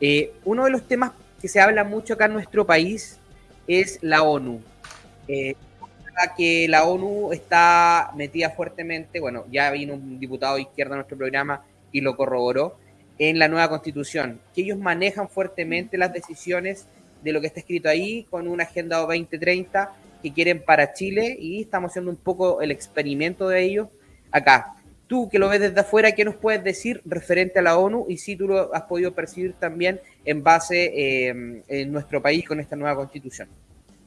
Eh, uno de los temas que se habla mucho acá en nuestro país es la ONU. Eh, que la ONU está metida fuertemente, bueno, ya vino un diputado de izquierda a nuestro programa y lo corroboró, en la nueva constitución, que ellos manejan fuertemente las decisiones de lo que está escrito ahí con una agenda 2030 que quieren para Chile y estamos haciendo un poco el experimento de ellos acá. Tú que lo ves desde afuera, ¿qué nos puedes decir referente a la ONU y si tú lo has podido percibir también en base eh, en nuestro país con esta nueva constitución?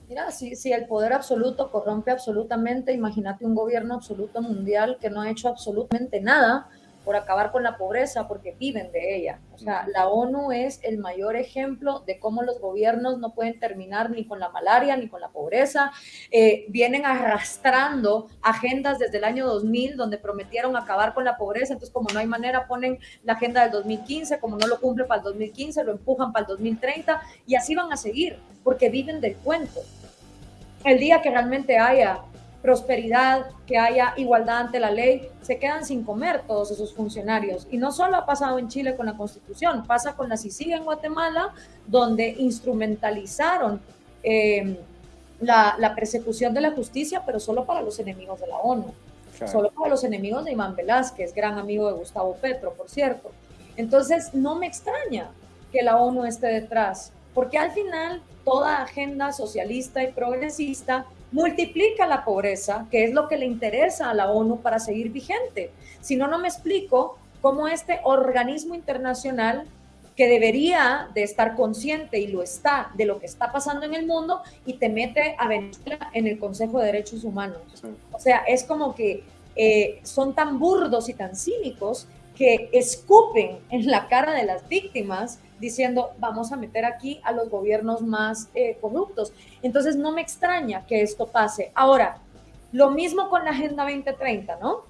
Mira, si, si el poder absoluto corrompe absolutamente, imagínate un gobierno absoluto mundial que no ha hecho absolutamente nada por acabar con la pobreza, porque viven de ella. O sea, la ONU es el mayor ejemplo de cómo los gobiernos no pueden terminar ni con la malaria ni con la pobreza. Eh, vienen arrastrando agendas desde el año 2000 donde prometieron acabar con la pobreza, entonces como no hay manera ponen la agenda del 2015, como no lo cumple para el 2015, lo empujan para el 2030 y así van a seguir, porque viven del cuento. El día que realmente haya prosperidad, que haya igualdad ante la ley, se quedan sin comer todos esos funcionarios. Y no solo ha pasado en Chile con la Constitución, pasa con la CICIG en Guatemala, donde instrumentalizaron eh, la, persecución de la justicia, pero solo para los enemigos de la ONU, solo para los enemigos de Iván Velázquez, gran amigo de Gustavo Petro, por cierto. Entonces, no me extraña que la ONU esté detrás, porque al final toda agenda socialista y progresista multiplica la pobreza, que es lo que le interesa a la ONU para seguir vigente. Si no, no me explico cómo este organismo internacional que debería de estar consciente y lo está de lo que está pasando en el mundo y te mete a Venezuela en el Consejo de Derechos Humanos. O sea, es como que eh, son tan burdos y tan cínicos que escupen en la cara de las víctimas diciendo vamos a meter aquí a los gobiernos más eh, corruptos. Entonces no me extraña que esto pase. Ahora, lo mismo con la Agenda 2030, ¿no?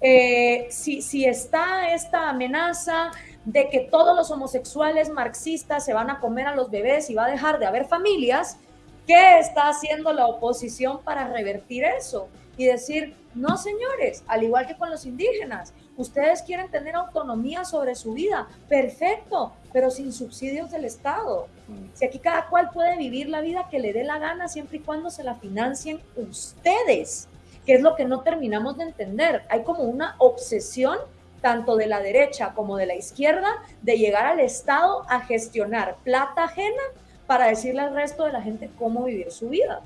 Eh, si, si está esta amenaza de que todos los homosexuales marxistas se van a comer a los bebés y va a dejar de haber familias, ¿qué está haciendo la oposición para revertir eso? Y decir, no señores, al igual que con los indígenas, Ustedes quieren tener autonomía sobre su vida, perfecto, pero sin subsidios del Estado. Si aquí cada cual puede vivir la vida que le dé la gana siempre y cuando se la financien ustedes, que es lo que no terminamos de entender. Hay como una obsesión tanto de la derecha como de la izquierda de llegar al Estado a gestionar plata ajena para decirle al resto de la gente cómo vivir su vida.